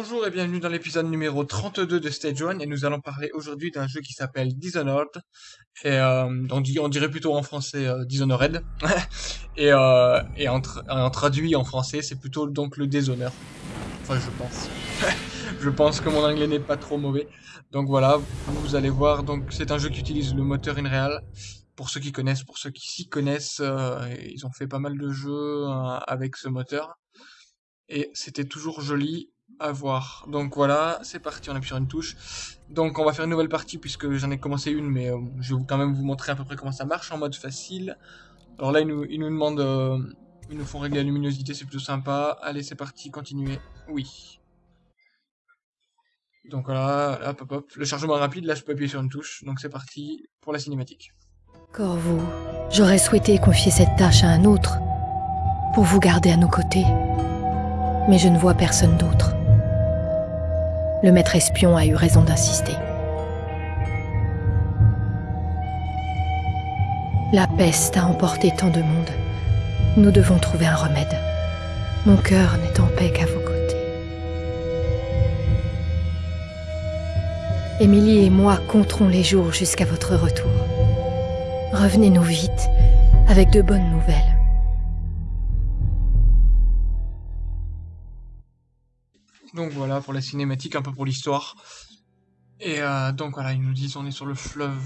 Bonjour et bienvenue dans l'épisode numéro 32 de Stage 1 et nous allons parler aujourd'hui d'un jeu qui s'appelle Dishonored et euh, on, dirait plutôt en français euh, Dishonored et, euh, et en, en, traduit en français c'est plutôt donc le déshonneur. Enfin je pense. Je pense que mon anglais n'est pas trop mauvais. Donc voilà vous allez voir donc c'est un jeu qui utilise le moteur InReal pour ceux qui connaissent pour ceux qui s'y connaissent ils ont fait pas mal de jeux avec ce moteur. Et c'était toujours joli à voir. Donc voilà, c'est parti, on appuie sur une touche. Donc on va faire une nouvelle partie puisque j'en ai commencé une, mais euh, je vais quand même vous montrer à peu près comment ça marche en mode facile. Alors là, ils nous, demandent, euh, ils nous font régler la luminosité, c'est plutôt sympa. Allez, c'est parti, continuez. Oui. Donc voilà, hop hop hop. Le chargement rapide, là je peux appuyer sur une touche. Donc c'est parti pour la cinématique. Corvo, j'aurais souhaité confier cette tâche à un autre, pour vous garder à nos côtés. Mais je ne vois personne d'autre. Le maître espion a eu raison d'insister. La peste a emporté tant de monde. Nous devons trouver un remède. Mon cœur n'est en paix qu'à vos côtés. Émilie et moi compterons les jours jusqu'à votre retour. Revenez-nous vite, avec de bonnes nouvelles. Donc voilà pour la cinématique, un peu pour l'histoire. Et euh, donc voilà, ils nous disent on est sur le fleuve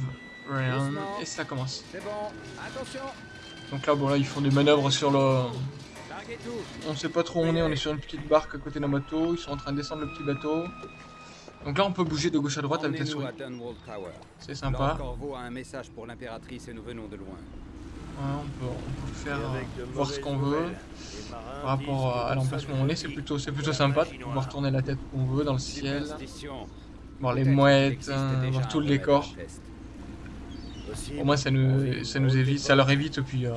Ryan et ça commence. Donc là, bon là, ils font des manœuvres sur le... On sait pas trop où on est, on est sur une petite barque à côté d'un bateau, ils sont en train de descendre le petit bateau. Donc là, on peut bouger de gauche à droite avec la souris. C'est sympa. un message pour l'impératrice et nous venons de loin. On, peut, on peut faire voir ce qu'on veut par rapport à l'emplacement où on est, c'est plutôt, plutôt sympa de pouvoir tourner la tête où on veut dans le ciel, voir les mouettes, hein, voir tout le décor. Au moins ça nous, ça nous évite, ça leur évite, puis euh,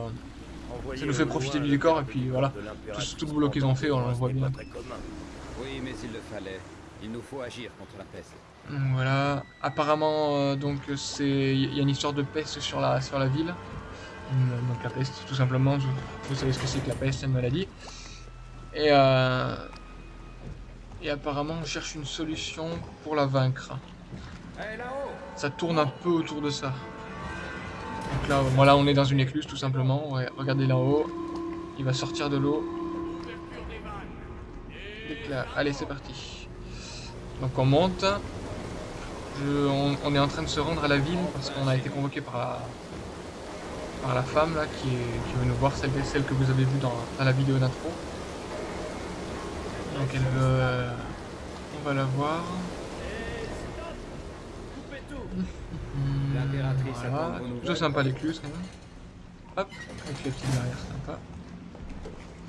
ça nous fait profiter du décor, et puis voilà, tout, tout le boulot qu'ils ont fait, on le voit bien. Oui, mais il le fallait. Il nous faut agir contre la peste. Voilà, apparemment, euh, donc c'est, il y a une histoire de peste sur la, sur la ville. Donc la peste, tout simplement. Vous savez ce que c'est que la peste, c'est une maladie. Et, euh, et apparemment, on cherche une solution pour la vaincre. Ça tourne un peu autour de ça. Donc là, voilà, on est dans une écluse, tout simplement. regardez là-haut. Il va sortir de l'eau. Allez, c'est parti. Donc on monte. on, on, est en train de se rendre à la ville parce qu'on a été convoqué par la, par la femme là qui, est, qui veut nous voir, celle, celle que vous avez vue dans, la vidéo d'intro. Donc elle veut... Euh, on va la voir. voilà. Plutôt sympa l'écluse quand même. Hop, avec les petites barrières sympa.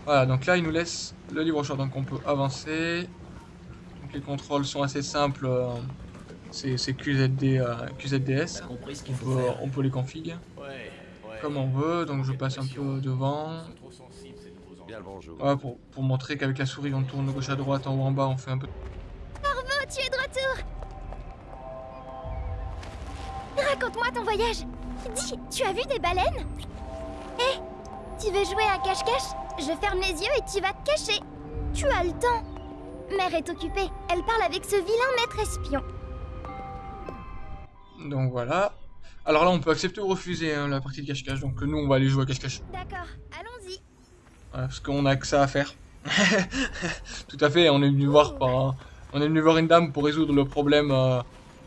Voilà, donc là il nous laisse le livre choix, donc on peut avancer. Donc les contrôles sont assez simples. Euh, c'est QZD, euh, QZDS. On peut, on peut les configurer comme on veut, donc je passe un peu devant. pour, pour montrer qu'avec la souris on tourne de gauche à droite, en haut en bas, on fait un peu... Corvo, tu es de retour. Raconte-moi ton voyage. Dis, tu as vu des baleines? Hé, tu veux jouer à cache-cache? Je ferme les yeux et tu vas te cacher. Tu as le temps. Mère est occupée, elle parle avec ce vilain maître espion. Donc voilà, alors là, on peut accepter ou refuser hein, la partie de cache-cache. Donc nous, on va aller jouer à cache-cache. D'accord, allons-y. Voilà, parce qu'on a que ça à faire. Tout à fait, on est venu voir par, on est venu voir une dame pour résoudre le problème euh,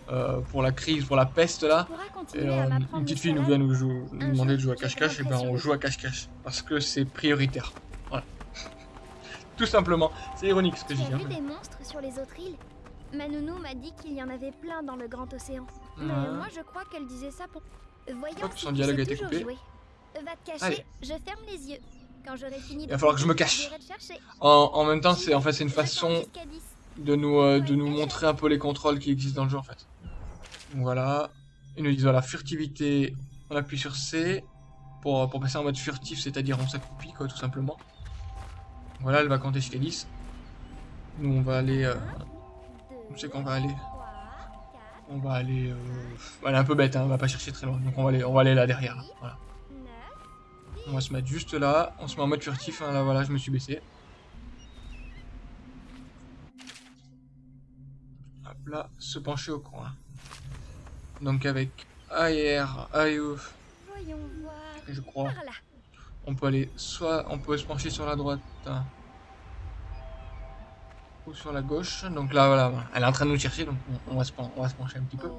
euh, pour la crise, pour la peste là. Et euh, une petite fille nous vient nous, demander de jouer à cache-cache, et ben on joue à cache-cache parce que c'est prioritaire. Voilà. Tout simplement. C'est ironique ce que je dis. Vu des monstres sur les autres îles? Manounou m'a dit qu'il y en avait plein dans le grand océan. Mais moi, je crois qu'elle disait ça pour... Voyons si son dialogue a été coupé. Va te cacher, je ferme les yeux. Quand j'aurai fini Il va falloir que je me cache. En, en même temps, c'est en fait une façon de nous euh, de nous montrer un peu les contrôles qui existent dans le jeu en fait. Donc voilà. Ils nous disent voilà furtivité. On appuie sur C pour, pour passer en mode furtif, c'est-à-dire on s'accroupit quoi tout simplement. Voilà, elle va compter jusqu'à 10. Nous on va aller. Euh, sait qu'on va aller. On va aller... Euh... Elle est un peu bête, hein, on va pas chercher très loin. Donc on va aller, on va aller là derrière. Voilà. On va se mettre juste là. On se met en mode furtif. Hein, là voilà, je me suis baissé. Hop là, se pencher au coin. Donc avec AR, AEO, je crois. On peut aller soit on peut se pencher sur la droite hein, ou sur la gauche. Donc là voilà, elle est en train de nous chercher donc on, on va, se, pen- on va se pencher un petit peu.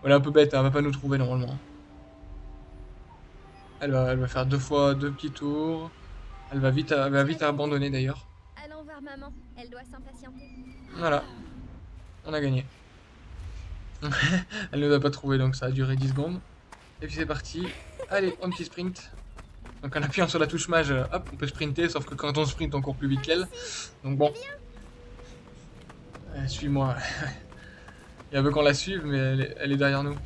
Voilà un peu bête, hein, elle va pas nous trouver normalement. Elle va, elle va faire deux fois deux petits tours. Elle va vite, elle va vite abandonner d'ailleurs. Allons voir maman. Elle doit s'impatienter. Voilà. On a gagné. Elle ne nous a pas trouvé, donc ça a duré 10 secondes. Et puis c'est parti. Allez, un petit sprint. Donc en appuyant sur la touche mage, euh, hop, on peut sprinter, sauf que quand on sprint, on court plus vite qu'elle. Donc bon. Euh, Suis-moi. Il veut qu'on la suive, mais elle est, elle est derrière nous.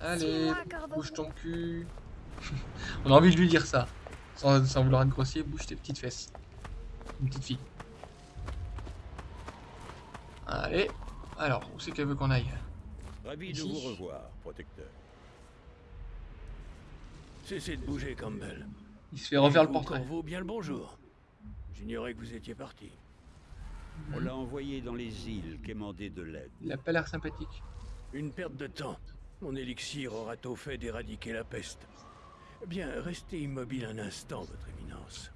Allez, bouge ton cul. on a envie de lui dire ça. Sans, sans vouloir être grossier, bouge tes petites fesses. Une petite fille. Allez. Alors, où c'est qu'elle veut qu'on aille? Ravi de vous revoir, protecteur. Cessez de bouger, Campbell. Il se fait refaire le Vous, portrait. Corvo, bien le bonjour. J'ignorais que vous étiez parti. On l'a envoyé dans les îles quémander de l'aide. Il a pas l'air sympathique. Une perte de temps. Mon élixir aura tôt fait d'éradiquer la peste. Bien, restez immobile un instant, votre éminence.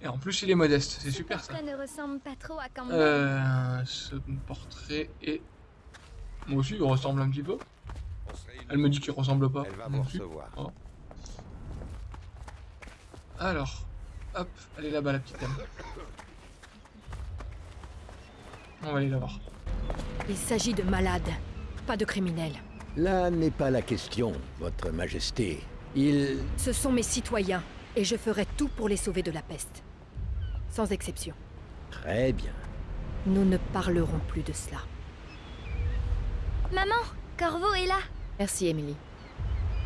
Et en plus, il est modeste. C'est Ce super ça. portrait ne ressemble pas trop à Campbell. Euh, ce portrait est. Moi aussi, il ressemble un petit peu. Elle me dit qu'il ressemble pas. Elle va non vous plus. Alors, hop, elle est là-bas, la petite dame. On va aller la voir. Il s'agit de malades, pas de criminels. Là n'est pas la question, Votre Majesté. Il... Ce sont mes citoyens, et je ferai tout pour les sauver de la peste. Sans exception. Très bien. Nous ne parlerons plus de cela. Maman, Corvo est là. Merci, Emily.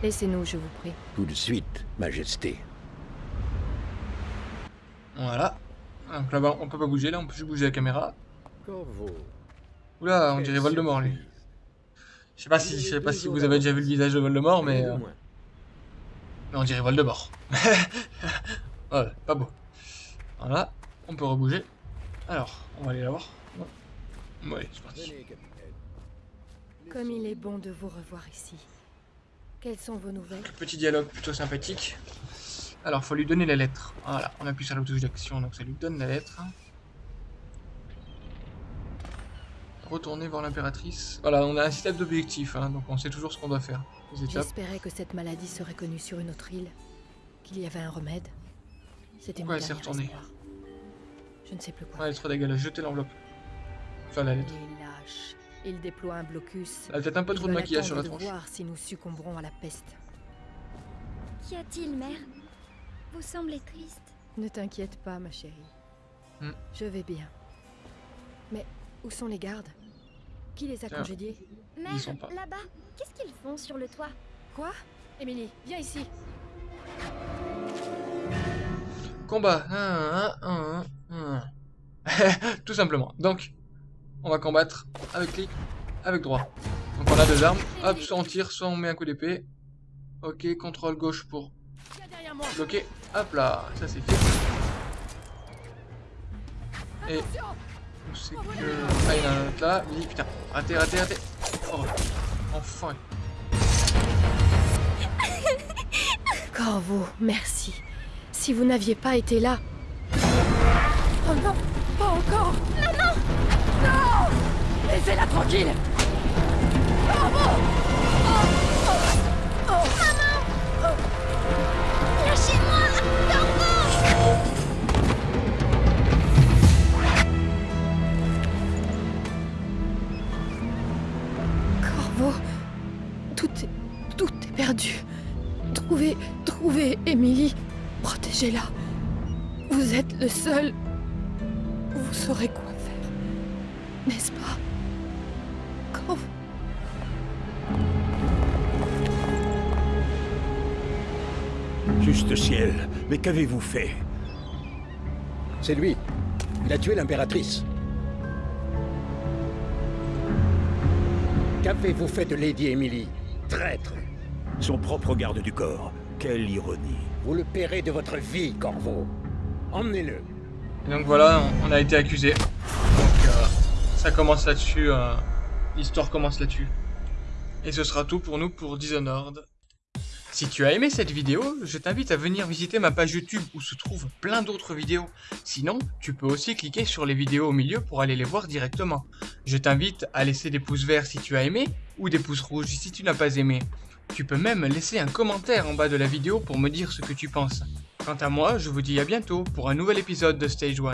Laissez-nous, je vous prie. Tout de suite, Majesté. Voilà. Donc là-bas, on peut pas bouger, là, on peut juste bouger la caméra. Oula, on dirait Voldemort, lui. Je sais pas si, je sais pas si vous avez déjà vu le visage de Voldemort, mais, euh, mais on dirait Voldemort. ouais, pas beau. Voilà, on peut rebouger. Alors, on va aller la voir. Ouais, c'est parti. Comme il est bon de vous revoir ici. Quelles sont vos nouvelles? Petit dialogue plutôt sympathique. Alors, faut lui donner la lettre. Voilà, on appuie sur la touche d'action, donc ça lui donne la lettre. Retourner voir l'impératrice. Voilà, on a un système d'objectifs, hein, donc on sait toujours ce qu'on doit faire. Les étapes. J'espérais que cette maladie serait connue sur une autre île, qu'il y avait un remède. C'était mon Pourquoi elle s'est retournée espoir. Je ne sais plus quoi. Ouais, elle est trop dégueulasse. Jetez l'enveloppe. Enfin, la lettre. Il est lâche. Il déploie un blocus. Elle a peut-être un peu trop de maquillage sur la tronche. de voir si nous succomberons à la peste. Qu'y a-t-il, mère? Vous semblez triste. Ne t'inquiète pas, ma chérie. Hmm. Je vais bien. Mais où sont les gardes? Qui les a Tiens. congédiés? Mère, sont pas. là-bas, qu'est-ce qu'ils font sur le toit? Quoi? Émilie, viens ici. Combat. Un, un, un, un. Tout simplement. Donc, on va combattre avec clic, avec droit. Donc on a deux armes. Hop, soit on tire, soit on met un coup d'épée. Ok, contrôle gauche pour Bloquer. Hop là, ça c'est fait. Et où c'est que... Ah, il y en a un autre là. Oui, putain. Raté, raté, raté. Oh, enfin. Corvo, merci. Si vous n'aviez pas été là. Oh non, pas encore. Maman Non Laissez-la tranquille. Lâchez-moi Protégez-la. Vous êtes le seul. Vous saurez quoi faire. N'est-ce pas? Corvo. Juste ciel, mais qu'avez-vous fait? C'est lui. Il a tué l'impératrice. Qu'avez-vous fait de Lady Emily? Traître Son propre garde du corps. Quelle ironie. Vous le paierez de votre vie, Corvo. Emmenez-le. Et donc voilà, on, a été accusé. Donc Ça commence là-dessus, euh, l'histoire commence là-dessus. Et ce sera tout pour nous pour Dishonored. Si tu as aimé cette vidéo, je t'invite à venir visiter ma page YouTube où se trouvent plein d'autres vidéos. Sinon, tu peux aussi cliquer sur les vidéos au milieu pour aller les voir directement. Je t'invite à laisser des pouces verts si tu as aimé, ou des pouces rouges si tu n'as pas aimé. Tu peux même laisser un commentaire en bas de la vidéo pour me dire ce que tu penses. Quant à moi, je vous dis à bientôt pour un nouvel épisode de Stage 1.